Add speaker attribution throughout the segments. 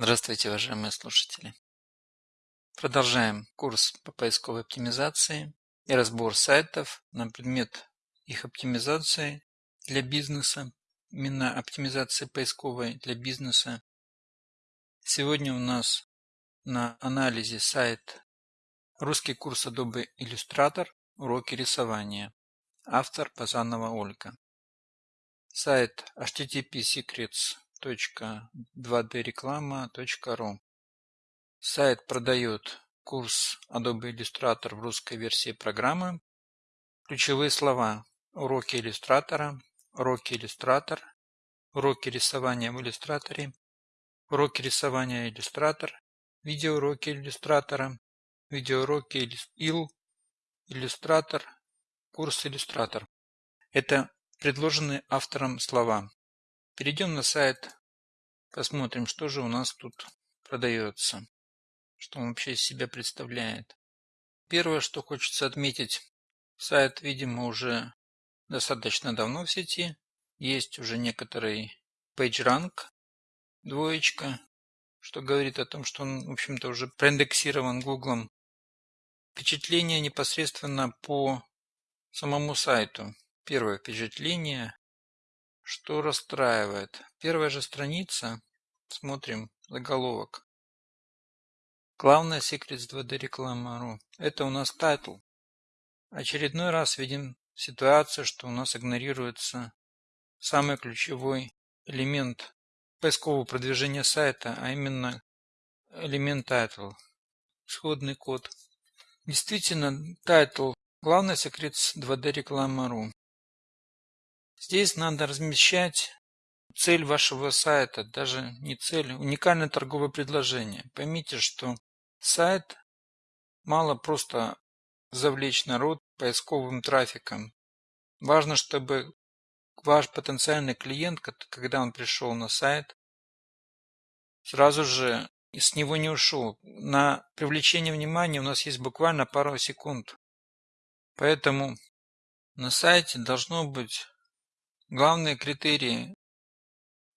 Speaker 1: Здравствуйте, уважаемые слушатели! Продолжаем курс по поисковой оптимизации и разбор сайтов на предмет их оптимизации для бизнеса, именно оптимизации поисковой для бизнеса. Сегодня у нас на анализе сайт Русский курс Adobe Illustrator Уроки рисования. Автор Пазанова Ольга. Сайт http secrets.2dreklama.ru Сайт продает курс Adobe Illustrator в русской версии программы. Ключевые слова уроки иллюстратора, уроки иллюстратор, уроки рисования в иллюстраторе, уроки рисования иллюстратор, видеоуроки иллюстратора, видеоуроки ил, иллюстратор, курс иллюстратор. Это предложенные автором слова. Перейдем на сайт, посмотрим, что же у нас тут продается, что он вообще из себя представляет. Первое, что хочется отметить, сайт, видимо, уже достаточно давно в сети. Есть уже некоторый PageRank, двоечка, что говорит о том, что он, в общем-то, уже проиндексирован Гуглом. Впечатление непосредственно по самому сайту. Первое впечатление, что расстраивает. Первая же страница, смотрим заголовок. Главная Secrets 2D реклама.ру. Это у нас title. Очередной раз видим ситуацию, что у нас игнорируется самый ключевой элемент поискового продвижения сайта, а именно элемент title, исходный код. Действительно, title – главный секрет 2D реклама.ру. Здесь надо размещать цель вашего сайта, даже не цель, уникальное торговое предложение. Поймите, что сайт мало просто завлечь народ поисковым трафиком. Важно, чтобы ваш потенциальный клиент, когда он пришел на сайт, сразу же с него не ушел. На привлечение внимания у нас есть буквально пару секунд. Поэтому на сайте должно быть главные критерии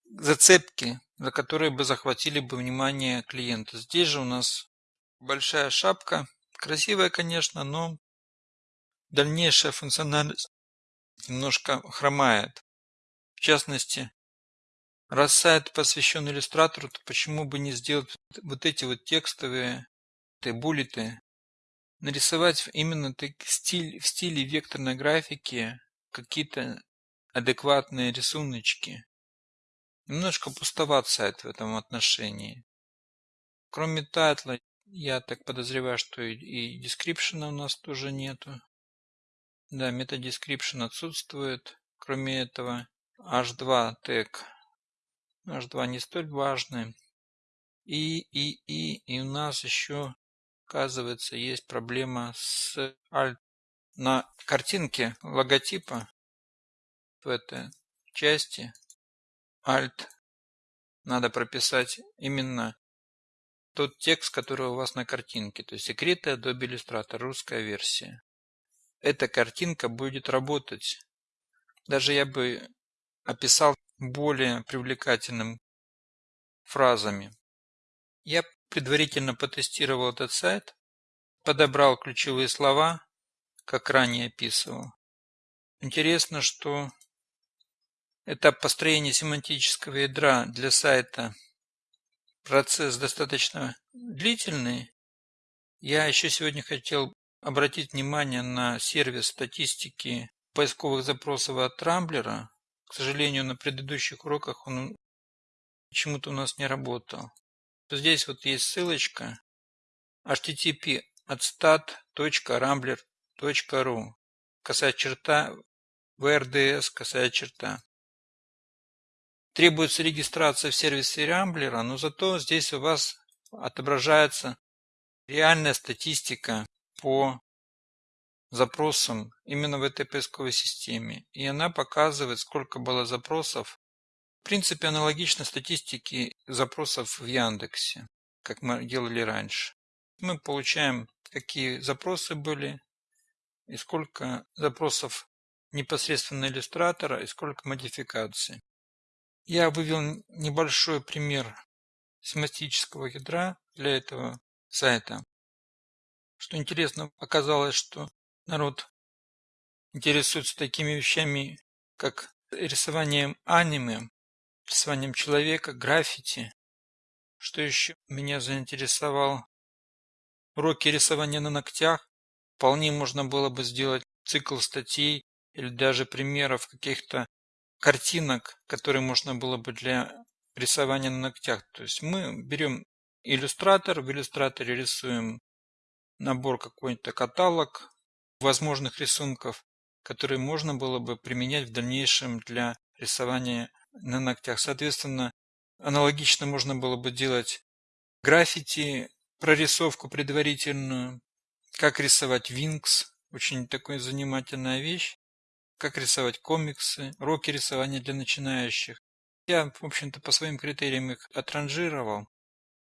Speaker 1: зацепки, за которые бы захватили бы внимание клиента. Здесь же у нас большая шапка, красивая, конечно, но дальнейшая функциональность немножко хромает. В частности, Раз сайт посвящен иллюстратору, то почему бы не сделать вот эти вот текстовые буллеты, нарисовать именно так, стиль, в стиле векторной графики какие-то адекватные рисуночки. Немножко пустоват сайт в этом отношении. Кроме тайтла, я так подозреваю, что и, description у нас тоже нету. Да, description отсутствует. Кроме этого, h2 тег H2 не столь важны. И, и, и, и у нас еще, оказывается, есть проблема с Alt. На картинке логотипа в этой части Alt надо прописать именно тот текст, который у вас на картинке, то есть секреты Adobe Illustrator, русская версия. Эта картинка будет работать. Даже я бы описал более привлекательным фразами. Я предварительно потестировал этот сайт, подобрал ключевые слова, как ранее описывал. Интересно, что этап построения семантического ядра для сайта процесс достаточно длительный. Я еще сегодня хотел обратить внимание на сервис статистики поисковых запросов от Рамблера, к сожалению, на предыдущих уроках он почему-то у нас не работал. Здесь вот есть ссылочка http adstat.rambler.ru косая черта vrds косая черта. Требуется регистрация в сервисе Рамблера, но зато здесь у вас отображается реальная статистика по запросом именно в этой поисковой системе. И она показывает, сколько было запросов. В принципе, аналогично статистике запросов в Яндексе, как мы делали раньше. Мы получаем, какие запросы были, и сколько запросов непосредственно иллюстратора, и сколько модификаций. Я вывел небольшой пример семантического ядра для этого сайта. Что интересно, оказалось, что народ интересуется такими вещами, как рисованием аниме, рисованием человека, граффити. Что еще меня заинтересовал? Уроки рисования на ногтях. Вполне можно было бы сделать цикл статей или даже примеров каких-то картинок, которые можно было бы для рисования на ногтях. То есть мы берем иллюстратор, в иллюстраторе рисуем набор какой-то каталог возможных рисунков, которые можно было бы применять в дальнейшем для рисования на ногтях. Соответственно, аналогично можно было бы делать граффити, прорисовку предварительную, как рисовать винкс, очень такая занимательная вещь, как рисовать комиксы, уроки рисования для начинающих. Я, в общем-то, по своим критериям их отранжировал.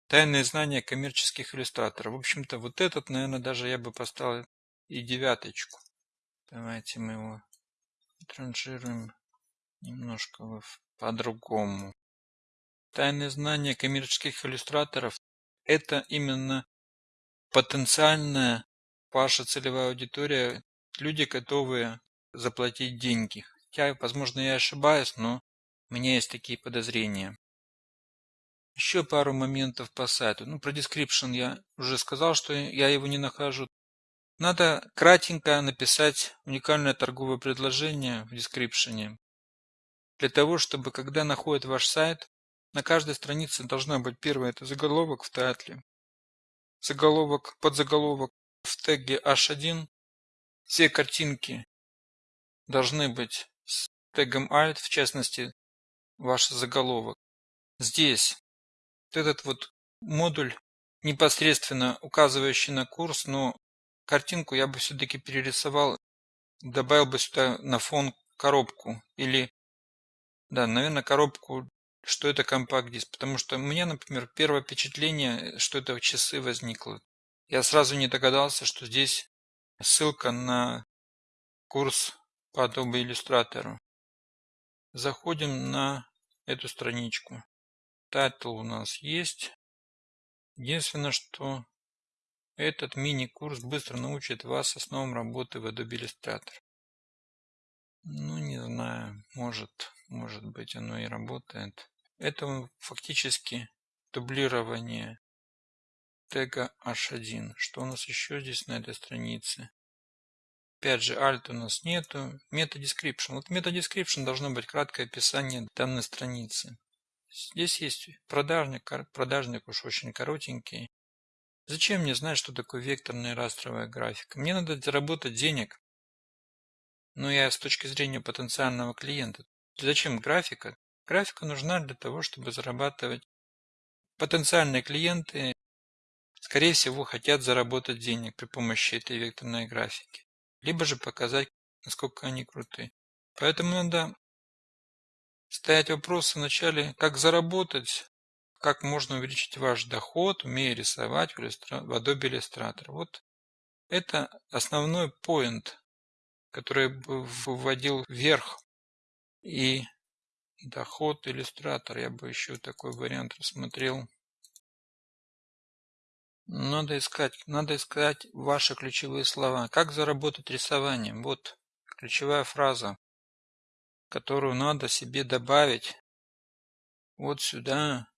Speaker 1: Тайные знания коммерческих иллюстраторов. В общем-то, вот этот, наверное, даже я бы поставил и девяточку. Давайте мы его отранжируем немножко по-другому. Тайные знания коммерческих иллюстраторов – это именно потенциальная ваша целевая аудитория, люди, готовые заплатить деньги. Хотя, возможно, я ошибаюсь, но у меня есть такие подозрения. Еще пару моментов по сайту. Ну, про description я уже сказал, что я его не нахожу. Надо кратенько написать уникальное торговое предложение в description. Для того, чтобы, когда находят ваш сайт, на каждой странице должна быть первое это заголовок в тайтле, заголовок, подзаголовок в теге h1. Все картинки должны быть с тегом alt, в частности, ваш заголовок. Здесь вот этот вот модуль, непосредственно указывающий на курс, но картинку я бы все-таки перерисовал, добавил бы сюда на фон коробку или, да, наверное, коробку, что это компакт-диск, потому что у меня, например, первое впечатление, что это часы возникло. Я сразу не догадался, что здесь ссылка на курс Adobe Illustrator. Заходим на эту страничку. Title у нас есть. Единственное, что этот мини-курс быстро научит вас основам работы в Adobe Illustrator. Ну, не знаю, может, может быть оно и работает. Это фактически дублирование тега h1. Что у нас еще здесь на этой странице? Опять же, alt у нас нету. Meta description. Вот meta description должно быть краткое описание данной страницы. Здесь есть продажник. Продажник уж очень коротенький. Зачем мне знать, что такое векторная растровая графика? Мне надо заработать денег. Но я с точки зрения потенциального клиента. Зачем графика? Графика нужна для того, чтобы зарабатывать. Потенциальные клиенты, скорее всего, хотят заработать денег при помощи этой векторной графики либо же показать, насколько они крутые. Поэтому надо ставить вопросы вначале, как заработать, как можно увеличить ваш доход, умея рисовать в, иллюстра... в Adobe Illustrator. Вот это основной поинт, который выводил вверх и доход иллюстратор. Я бы еще такой вариант рассмотрел. Надо искать, надо искать ваши ключевые слова. Как заработать рисованием? Вот ключевая фраза, которую надо себе добавить вот сюда.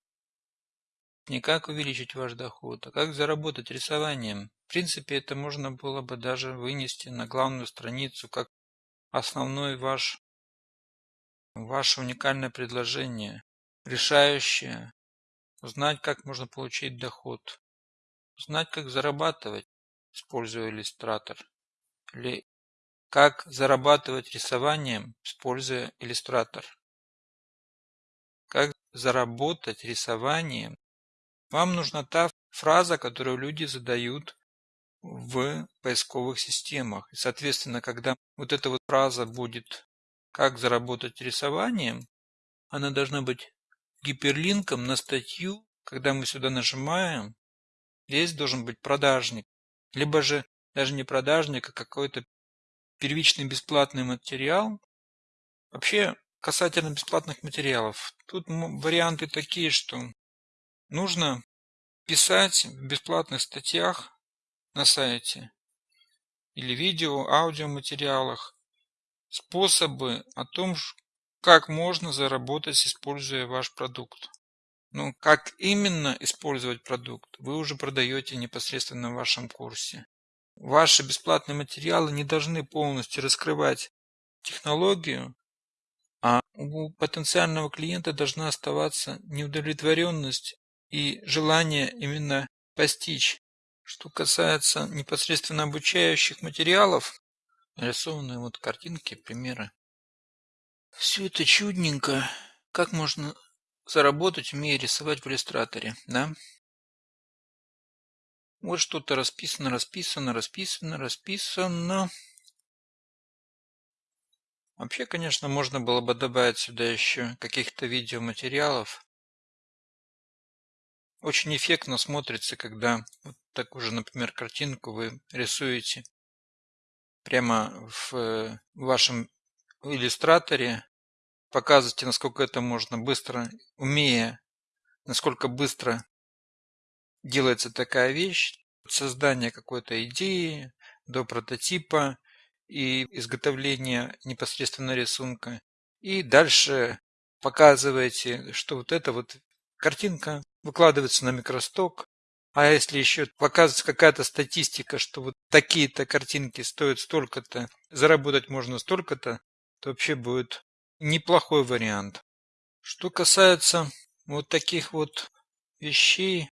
Speaker 1: Не как увеличить ваш доход, а как заработать рисованием. В принципе, это можно было бы даже вынести на главную страницу, как основной ваш, ваше уникальное предложение, решающее, узнать, как можно получить доход. Знать, как зарабатывать, используя иллюстратор. Или как зарабатывать рисованием, используя иллюстратор. Как заработать рисованием. Вам нужна та фраза, которую люди задают в поисковых системах. И, соответственно, когда вот эта вот фраза будет «Как заработать рисованием», она должна быть гиперлинком на статью. Когда мы сюда нажимаем, Здесь должен быть продажник. Либо же даже не продажник, а какой-то первичный бесплатный материал. Вообще, касательно бесплатных материалов, тут варианты такие, что нужно писать в бесплатных статьях на сайте или видео, аудиоматериалах способы о том, как можно заработать, используя ваш продукт. Ну, как именно использовать продукт, вы уже продаете непосредственно в вашем курсе. Ваши бесплатные материалы не должны полностью раскрывать технологию, а у потенциального клиента должна оставаться неудовлетворенность и желание именно постичь. Что касается непосредственно обучающих материалов, нарисованные вот картинки, примеры. Все это чудненько. Как можно заработать, умея рисовать в иллюстраторе, да? Вот что-то расписано, расписано, расписано, расписано. Вообще, конечно, можно было бы добавить сюда еще каких-то видеоматериалов. Очень эффектно смотрится, когда вот такую же, например, картинку вы рисуете прямо в э, вашем иллюстраторе, показываете, насколько это можно быстро, умея, насколько быстро делается такая вещь, создание какой-то идеи до прототипа, и изготовления непосредственно рисунка. И дальше показываете, что вот эта вот картинка выкладывается на микросток. А если еще показывается какая-то статистика, что вот такие-то картинки стоят столько-то, заработать можно столько-то, то вообще будет неплохой вариант. Что касается вот таких вот вещей,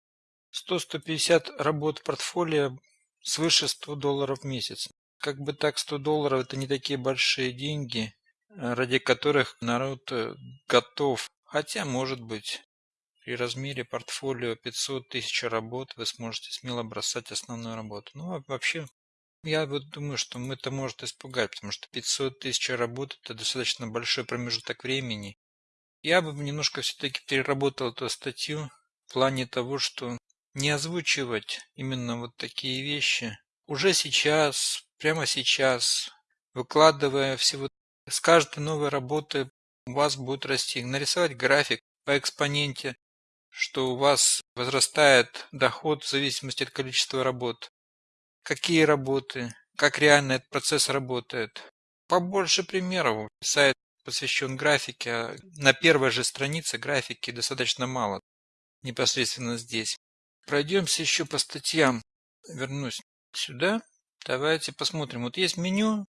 Speaker 1: 100-150 работ портфолио свыше 100 долларов в месяц. Как бы так 100 долларов это не такие большие деньги, э, ради которых народ э, готов. Хотя, может быть, при размере портфолио 500 тысяч работ вы сможете смело бросать основную работу. Ну, вообще, я вот думаю, что это может испугать, потому что 500 тысяч работ это достаточно большой промежуток времени. Я бы немножко все-таки переработал эту статью в плане того, что не озвучивать именно вот такие вещи. Уже сейчас прямо сейчас, выкладывая всего с каждой новой работы у вас будет расти. Нарисовать график по экспоненте, что у вас возрастает доход в зависимости от количества работ. Какие работы, как реально этот процесс работает. Побольше примеров. Сайт посвящен графике, а на первой же странице графики достаточно мало, непосредственно здесь. Пройдемся еще по статьям. Вернусь сюда. Давайте посмотрим. Вот есть меню,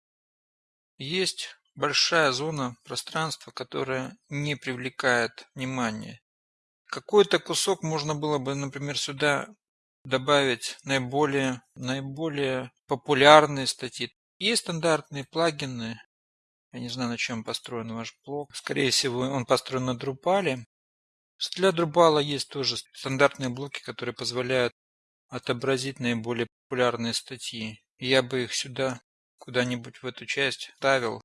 Speaker 1: есть большая зона пространства, которая не привлекает внимания. Какой-то кусок можно было бы, например, сюда добавить наиболее, наиболее популярные статьи. Есть стандартные плагины. Я не знаю, на чем построен ваш блог. Скорее всего, он построен на Drupal. Для Drupal есть тоже стандартные блоки, которые позволяют отобразить наиболее популярные статьи я бы их сюда куда-нибудь в эту часть ставил.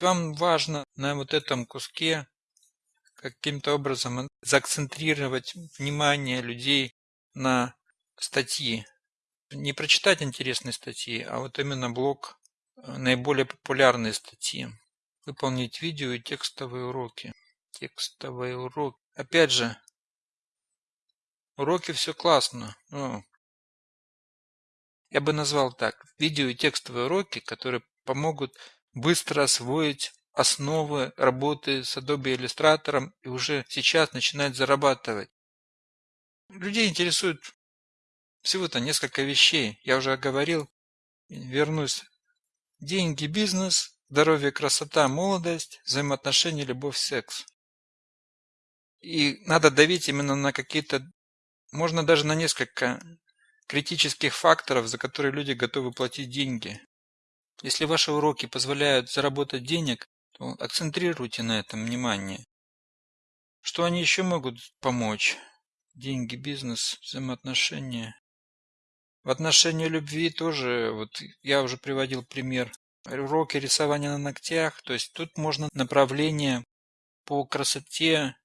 Speaker 1: Вам важно на вот этом куске каким-то образом заакцентрировать внимание людей на статьи. Не прочитать интересные статьи, а вот именно блок э, наиболее популярные статьи. Выполнить видео и текстовые уроки. Текстовые уроки. Опять же, уроки все классно. Ну, я бы назвал так. Видео и текстовые уроки, которые помогут быстро освоить основы работы с Adobe Illustrator и уже сейчас начинать зарабатывать. Людей интересует всего-то несколько вещей. Я уже говорил, вернусь. Деньги, бизнес, здоровье, красота, молодость, взаимоотношения, любовь, секс. И надо давить именно на какие-то, можно даже на несколько критических факторов, за которые люди готовы платить деньги. Если ваши уроки позволяют заработать денег, то акцентрируйте на этом внимание. Что они еще могут помочь? Деньги, бизнес, взаимоотношения. В отношении любви тоже, вот я уже приводил пример, уроки рисования на ногтях, то есть тут можно направление по красоте,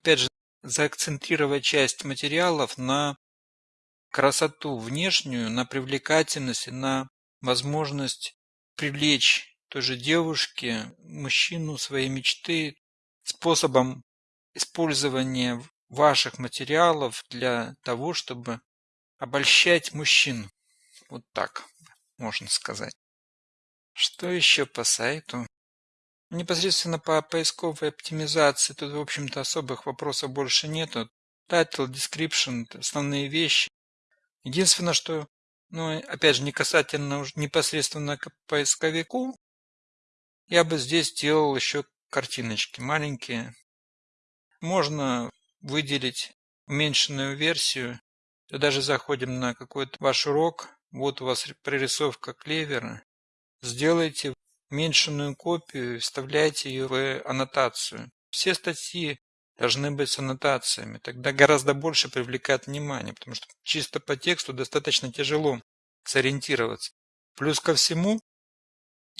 Speaker 1: опять же, заакцентрировать часть материалов на красоту внешнюю, на привлекательность, на возможность привлечь той же девушке, мужчину своей мечты способом использования ваших материалов для того, чтобы обольщать мужчин. Вот так можно сказать. Что еще по сайту? Непосредственно по поисковой оптимизации тут, в общем-то, особых вопросов больше нету. Title, description, основные вещи. Единственное, что, ну, опять же, не касательно уже непосредственно к поисковику, я бы здесь сделал еще картиночки маленькие. Можно выделить уменьшенную версию. Даже заходим на какой-то ваш урок. Вот у вас прорисовка клевера. Сделайте уменьшенную копию, вставляйте ее в аннотацию. Все статьи должны быть с аннотациями. Тогда гораздо больше привлекает внимание, потому что чисто по тексту достаточно тяжело сориентироваться. Плюс ко всему,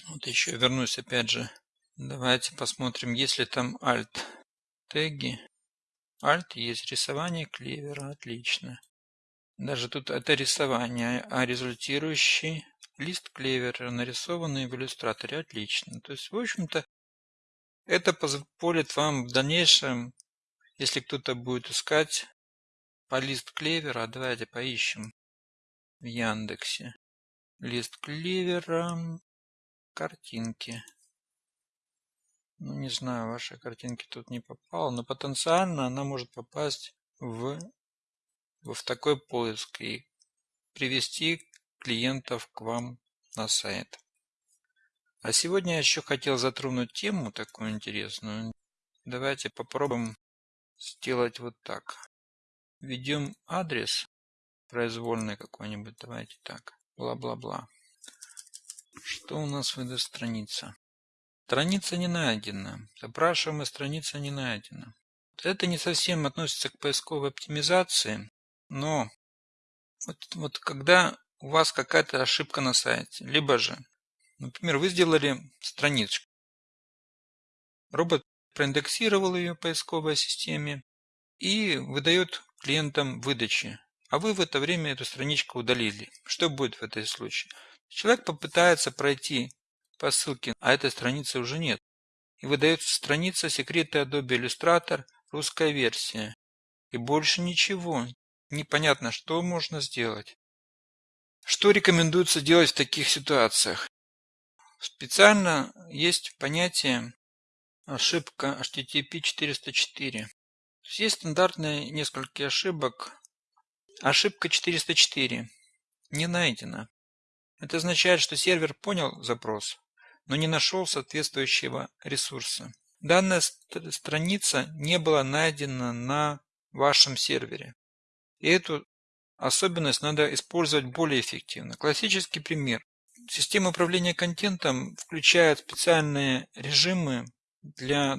Speaker 1: вот еще вернусь опять же, давайте посмотрим, есть ли там alt теги. Alt есть рисование клевера, отлично. Даже тут это рисование, а результирующий лист клевера, нарисованный в иллюстраторе, отлично. То есть, в общем-то, это позволит вам в дальнейшем, если кто-то будет искать по лист клевера, давайте поищем в Яндексе. Лист клевера, картинки. Ну, не знаю, ваши картинки тут не попала, но потенциально она может попасть в, в такой поиск и привести клиентов к вам на сайт. А сегодня я еще хотел затронуть тему такую интересную. Давайте попробуем сделать вот так. Введем адрес произвольный какой-нибудь, давайте так, бла-бла-бла. Что у нас в этой странице? Страница не найдена. Запрашиваемая страница не найдена. Это не совсем относится к поисковой оптимизации, но вот, вот когда у вас какая-то ошибка на сайте, либо же, например, вы сделали страничку, робот проиндексировал ее в поисковой системе и выдает клиентам выдачи, а вы в это время эту страничку удалили. Что будет в этом случае? Человек попытается пройти по ссылке, а этой страницы уже нет. И выдается страница секреты Adobe Illustrator, русская версия. И больше ничего. Непонятно, что можно сделать. Что рекомендуется делать в таких ситуациях? Специально есть понятие ошибка HTTP 404. Есть стандартные несколько ошибок. Ошибка 404 не найдена. Это означает, что сервер понял запрос, но не нашел соответствующего ресурса. Данная страница не была найдена на вашем сервере. И эту особенность надо использовать более эффективно. Классический пример. Система управления контентом включает специальные режимы для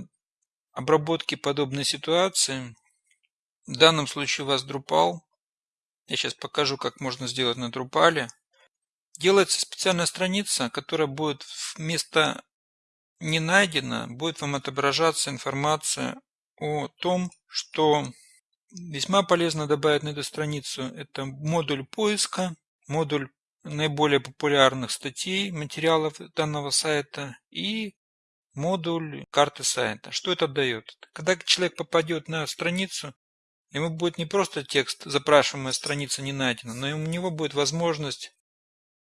Speaker 1: обработки подобной ситуации. В данном случае у вас Drupal. Я сейчас покажу, как можно сделать на Drupal. Делается специальная страница, которая будет вместо «не найдено» будет вам отображаться информация о том, что весьма полезно добавить на эту страницу. Это модуль поиска, модуль наиболее популярных статей, материалов данного сайта и модуль карты сайта. Что это дает? Когда человек попадет на страницу, ему будет не просто текст «запрашиваемая страница не найдена», но у него будет возможность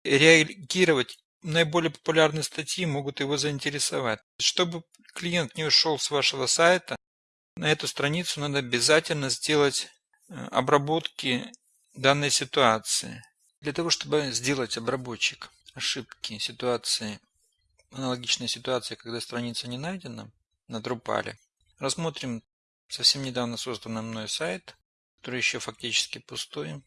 Speaker 1: реагировать. Наиболее популярные статьи могут его заинтересовать. Чтобы клиент не ушел с вашего сайта, на эту страницу надо обязательно сделать э, обработки данной ситуации. Для того, чтобы сделать обработчик ошибки ситуации, аналогичной ситуации, когда страница не найдена на Drupal, рассмотрим совсем недавно созданный мной сайт, который еще фактически пустой,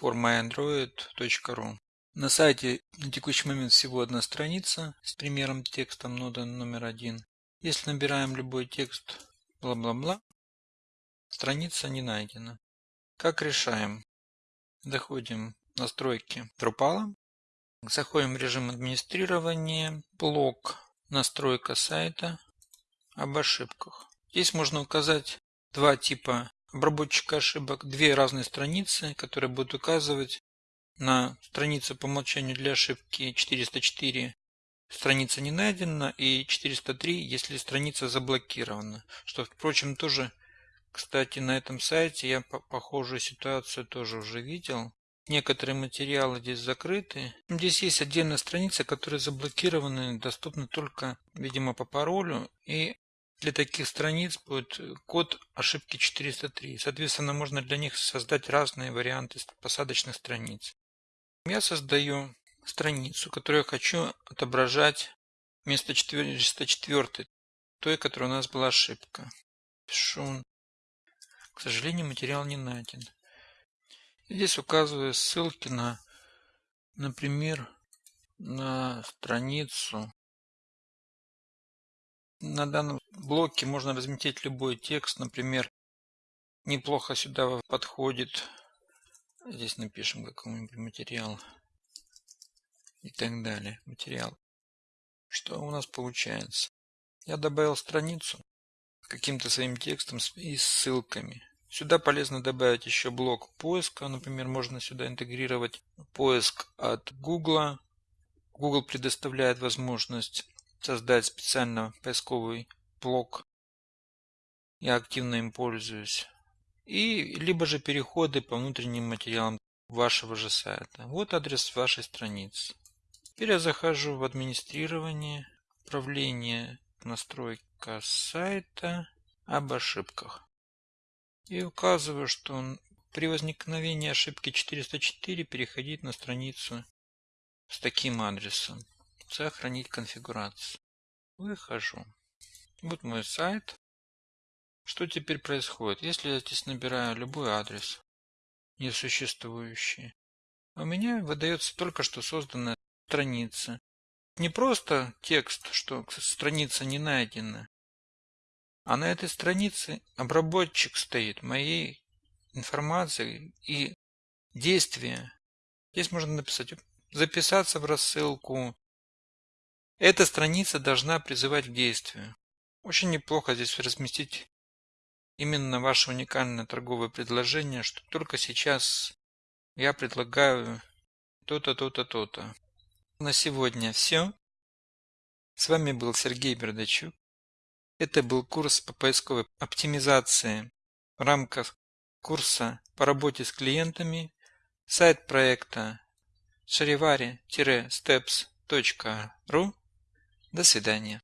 Speaker 1: formyandroid.ru. На сайте на текущий момент всего одна страница с примером текстом нода номер один. Если набираем любой текст бла-бла-бла, страница не найдена. Как решаем? Заходим в настройки Drupal, заходим в режим администрирования, блок. Настройка сайта, об ошибках. Здесь можно указать два типа обработчика ошибок, две разные страницы, которые будут указывать на странице по умолчанию для ошибки 404 страница не найдена и 403, если страница заблокирована, что, впрочем, тоже Кстати, на этом сайте я похожую ситуацию тоже уже видел. Некоторые материалы здесь закрыты. Здесь есть отдельная страница, которая заблокированы, доступна только, видимо, по паролю. И для таких страниц будет код ошибки 403. Соответственно, можно для них создать разные варианты посадочных страниц. Я создаю страницу, которую я хочу отображать вместо 404, той, которая у нас была ошибка. Пишу. К сожалению, материал не найден. Здесь указываю ссылки на, например, на страницу. На данном блоке можно разметить любой текст, например, неплохо сюда подходит. Здесь напишем какой-нибудь материал и так далее. Материал. Что у нас получается? Я добавил страницу каким-то своим текстом и ссылками. Сюда полезно добавить еще блок поиска. Например, можно сюда интегрировать поиск от Google. Google предоставляет возможность создать специально поисковый блок. Я активно им пользуюсь. И либо же переходы по внутренним материалам вашего же сайта. Вот адрес вашей страницы. Теперь я захожу в администрирование, управление, настройка сайта, об ошибках и указываю, что при возникновении ошибки 404 переходить на страницу с таким адресом. Сохранить конфигурацию. Выхожу. Вот мой сайт. Что теперь происходит? Если я здесь набираю любой адрес, несуществующий, у меня выдается только что созданная страница. Не просто текст, что страница не найдена, а на этой странице обработчик стоит моей информации и действия. Здесь можно написать записаться в рассылку. Эта страница должна призывать к действию. Очень неплохо здесь разместить именно ваше уникальное торговое предложение, что только сейчас я предлагаю то-то, то-то, то-то. На сегодня все. С вами был Сергей Бердачук. Это был курс по поисковой оптимизации в рамках курса по работе с клиентами. Сайт проекта charivari-steps.ru. До свидания.